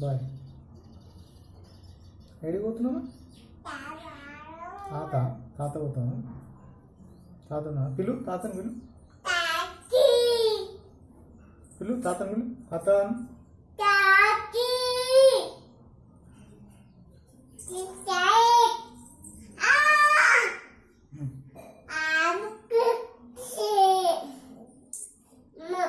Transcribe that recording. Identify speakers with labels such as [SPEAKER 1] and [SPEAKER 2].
[SPEAKER 1] Bye. ఆ? ఎడికి పోతున్నావు? తాత తాత పోతాను తాతనా? పిలు తాతను పిలు. పిలు తాతను పిలు. తాత.
[SPEAKER 2] Daddy!